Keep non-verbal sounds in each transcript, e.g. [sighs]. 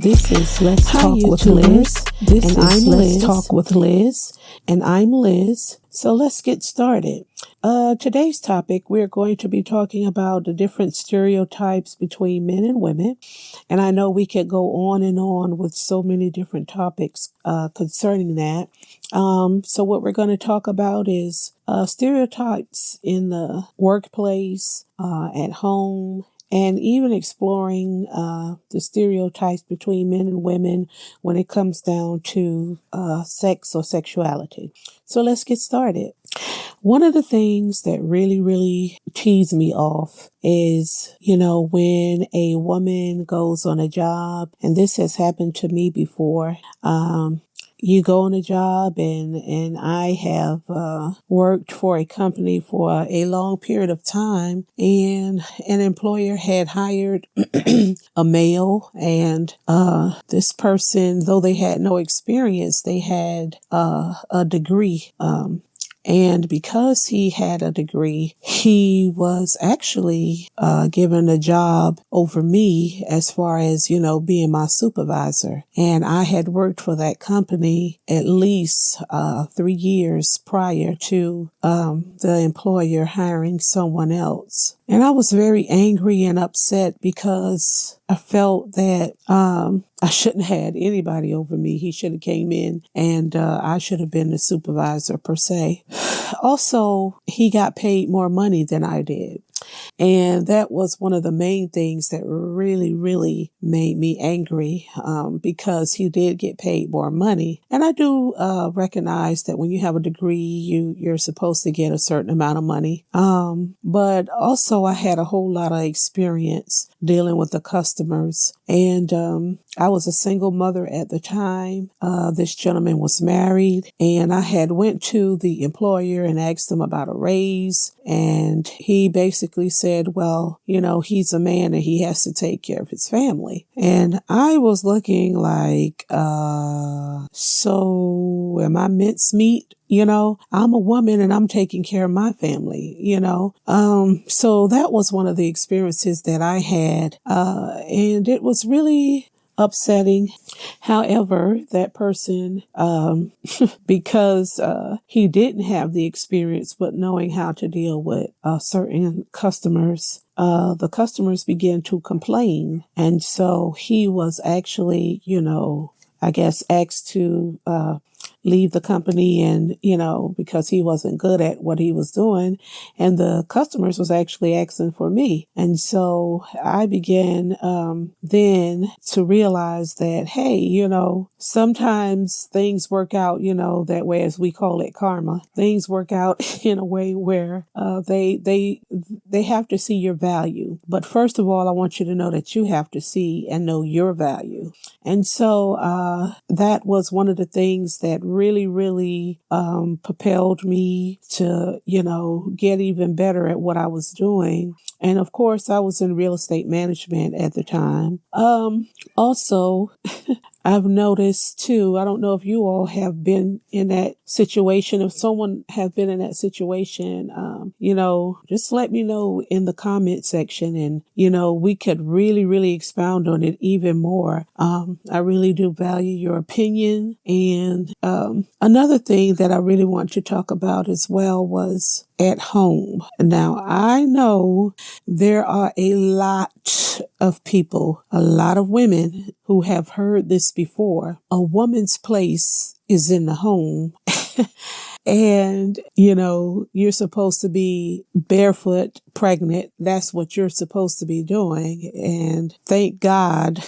This is Let's Hi, Talk with Liz. This and is I'm Let's Talk with Liz. And I'm Liz. So let's get started. Uh, today's topic, we're going to be talking about the different stereotypes between men and women. And I know we could go on and on with so many different topics uh, concerning that. Um, so, what we're going to talk about is uh, stereotypes in the workplace, uh, at home, and even exploring uh, the stereotypes between men and women when it comes down to uh, sex or sexuality. So let's get started. One of the things that really, really tease me off is, you know, when a woman goes on a job, and this has happened to me before. Um, you go on a job and and I have uh, worked for a company for a long period of time and an employer had hired [clears throat] a male and uh, this person though they had no experience they had uh, a degree um, and because he had a degree, he was actually uh, given a job over me as far as, you know, being my supervisor. And I had worked for that company at least uh, three years prior to um, the employer hiring someone else. And I was very angry and upset because I felt that um, I shouldn't have had anybody over me. He should have came in and uh, I should have been the supervisor per se. [sighs] Also, he got paid more money than I did. And that was one of the main things that really, really made me angry um, because he did get paid more money. And I do uh, recognize that when you have a degree, you you're supposed to get a certain amount of money. Um, but also, I had a whole lot of experience dealing with the customers, and um, I was a single mother at the time. Uh, this gentleman was married, and I had went to the employer and asked him about a raise, and he basically said, "Well, you know, he's a man and he has to take care of his family." And I was looking like, uh, so am I mincemeat? You know, I'm a woman and I'm taking care of my family, you know. Um, so that was one of the experiences that I had. Uh, and it was really upsetting. However, that person, um, [laughs] because uh, he didn't have the experience, but knowing how to deal with uh, certain customers, uh, the customers began to complain. And so he was actually, you know, I guess asked to uh, leave the company and you know because he wasn't good at what he was doing. And the customers was actually asking for me. And so i began um, then to realize that hey you know sometimes things work out you know that way as we call it karma. Things work out [laughs] in a way where uh, they they they have to see your value. But first of all i want you to know that you have to see and know your value. And so uh, that was one of the things that really, really um, propelled me to, you know, get even better at what I was doing. And of course, I was in real estate management at the time. Um, also, [laughs] I've noticed too, I don't know if you all have been in that situation. If someone have been in that situation, um, you know, just let me know in the comment section and, you know, we could really, really expound on it even more. Um, I really do value your opinion. And um, another thing that I really want to talk about as well was at home. Now, I know there are a lot of people, a lot of women who have heard this before. A woman's place is in the home. [laughs] and, you know, you're supposed to be barefoot, pregnant. That's what you're supposed to be doing. And thank God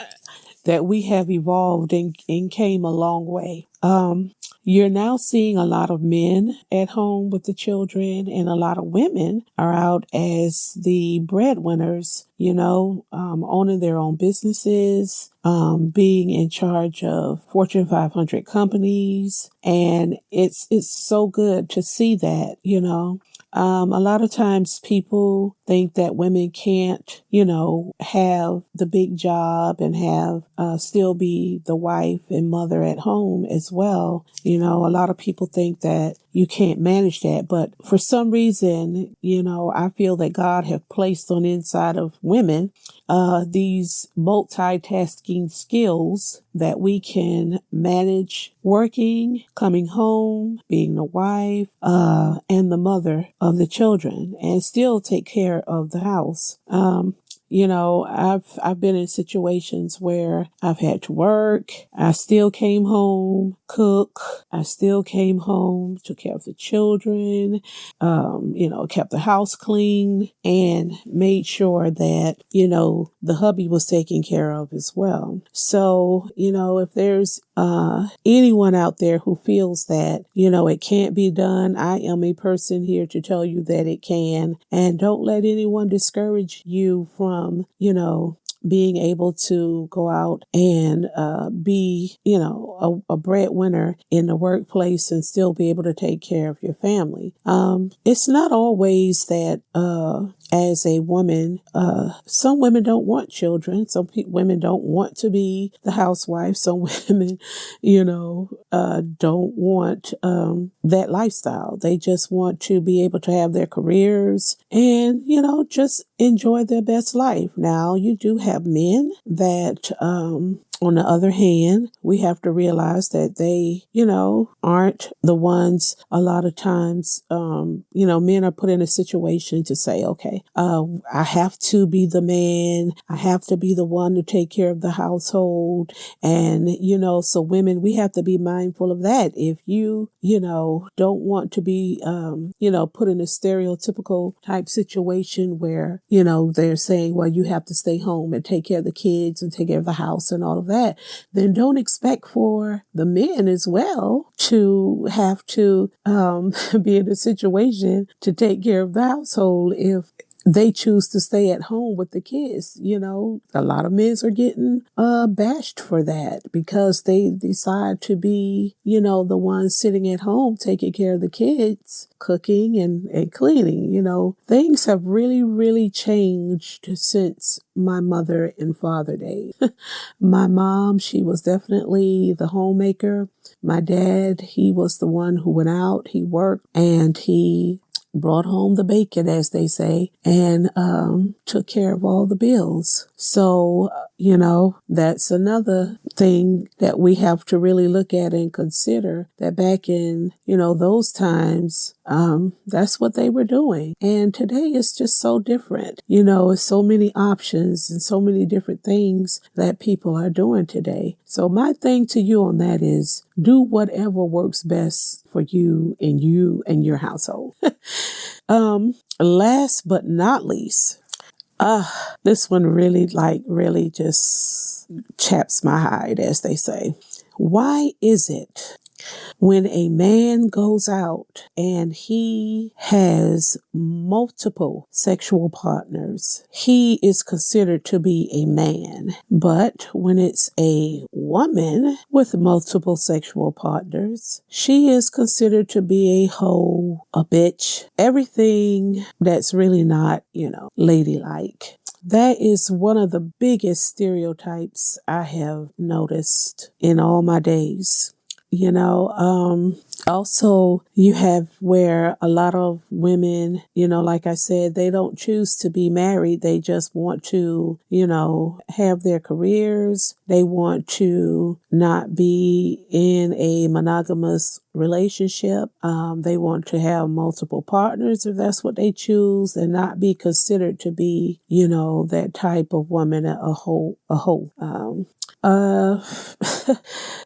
[laughs] that we have evolved and, and came a long way. Um, you're now seeing a lot of men at home with the children, and a lot of women are out as the breadwinners, you know, um, owning their own businesses, um, being in charge of Fortune 500 companies. And it's, it's so good to see that, you know. Um, a lot of times people think that women can't, you know, have the big job and have uh, still be the wife and mother at home as well. You know, a lot of people think that you can't manage that, but for some reason, you know, I feel that God have placed on inside of women uh, these multitasking skills that we can manage working, coming home, being the wife, uh, and the mother of the children, and still take care of the house. Um, you know, I've I've been in situations where I've had to work. I still came home, cook. I still came home, took care of the children. Um, you know, kept the house clean and made sure that you know the hubby was taken care of as well. So you know, if there's uh, anyone out there who feels that you know it can't be done, I am a person here to tell you that it can, and don't let anyone discourage you from from, you know, being able to go out and uh, be, you know, a, a, breadwinner in the workplace and still be able to take care of your family. Um, it's not always that uh, as a woman, uh, some women don't want children. Some pe- women don't want to be the housewife. Some [laughs] women, you know, uh, don't want um, that lifestyle. They just want to be able to have their careers and, you know, just enjoy their best life. Now, you do have men that um, on the other hand, we have to realize that they, you know, aren't the ones a lot of times, um, you know, men are put in a situation to say, okay, uh, I have to be the man. I have to be the one to take care of the household. And, you know, so women, we have to be mindful of that. If you, you know, don't want to be, um, you know, put in a stereotypical type situation where, you know, they're saying, well, you have to stay home and take care of the kids and take care of the house and all of that then don't expect for the men as well to have to um, [laughs] be in a situation to take care of the household if they choose to stay at home with the kids. You know, a lot of men are getting uh, bashed for that because they decide to be, you know, the ones sitting at home taking care of the kids, cooking and, and cleaning. You know, things have really, really changed since my mother and father days. [laughs] my mom, she was definitely the homemaker. My dad, he was the one who went out, he worked, and he brought home the bacon, as they say, and um, took care of all the bills. So, you know, that's another thing that we have to really look at and consider that back in, you know, those times, um, that's what they were doing. And today it's just so different. You know, so many options and so many different things that people are doing today. So my thing to you on that is do whatever works best for you and you and your household. [laughs] um, last but not least, uh, this one really, like, really just chaps my hide, as they say. Why is it when a man goes out and he has multiple sexual partners, he is considered to be a man. But when it's a woman with multiple sexual partners, she is considered to be a hoe, a bitch, everything that's really not, you know, ladylike. That is one of the biggest stereotypes I have noticed in all my days you know um also you have where a lot of women you know like i said they don't choose to be married. They just want to you know have their careers. They want to not be in a monogamous relationship. Um, they want to have multiple partners if that's what they choose and not be considered to be you know that type of woman a whole a whole. Um, uh, [laughs]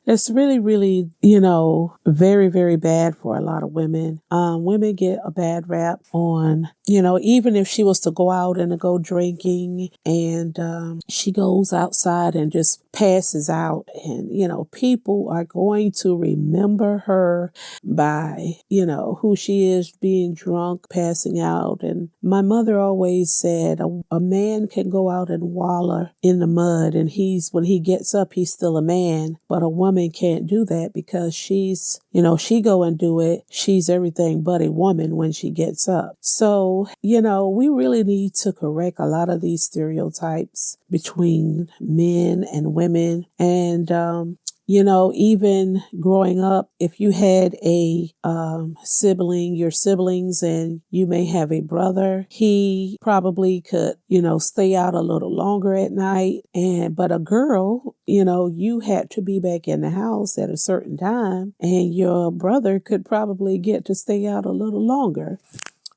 it's really, really, you know, very, very bad for a lot of women. Um, women get a bad rap on, you know, even if she was to go out and to go drinking and um, she goes outside and just passes out and you know people are going to remember her by you know who she is being drunk passing out. And my mother always said a, a man can go out and waller in the mud and he's when he gets up he's still a man but a woman can't do that because she's you know she go and do it. She's everything but a woman when she gets up. So you know we really need to correct a lot of these stereotypes between men and women and um, you know, even growing up, if you had a um, sibling, your siblings, and you may have a brother, he probably could, you know, stay out a little longer at night. And, but a girl, you know, you had to be back in the house at a certain time, and your brother could probably get to stay out a little longer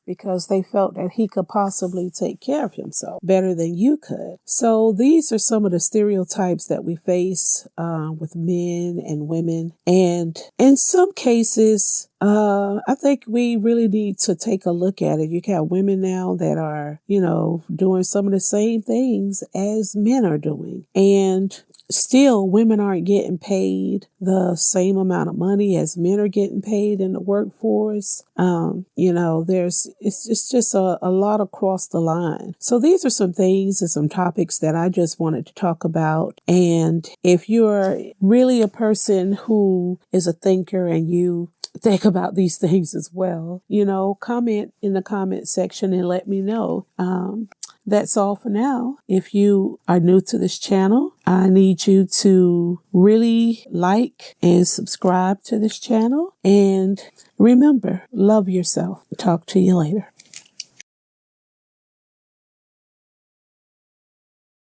because they felt that he could possibly take care of himself better than you could. So these are some of the stereotypes that we face uh, with men and women. And in some cases, uh, I think we really need to take a look at it. You have women now that are, you know, doing some of the same things as men are doing. And still women aren't getting paid the same amount of money as men are getting paid in the workforce. Um, you know, there's it's, it's just a, a lot across the line. So these are some things and some topics that I just wanted to talk about. And if you're really a person who is a thinker and you think about these [laughs] things as well, you know, comment in the comment section and let me know. Um, that's all for now. If you are new to this channel, I need you to really like and subscribe to this channel. And remember, love yourself. Talk to you later.